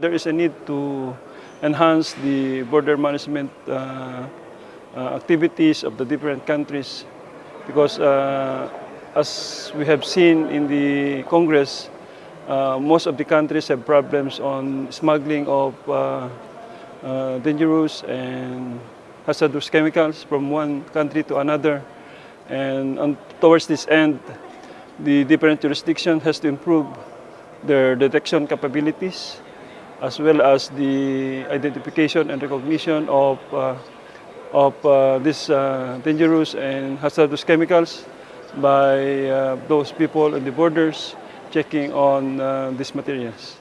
There is a need to enhance the border management uh, uh, activities of the different countries because uh, as we have seen in the Congress, uh, most of the countries have problems on smuggling of uh, uh, dangerous and hazardous chemicals from one country to another. And on, towards this end, the different jurisdiction has to improve their detection capabilities as well as the identification and recognition of, uh, of uh, these uh, dangerous and hazardous chemicals by uh, those people at the borders checking on uh, these materials.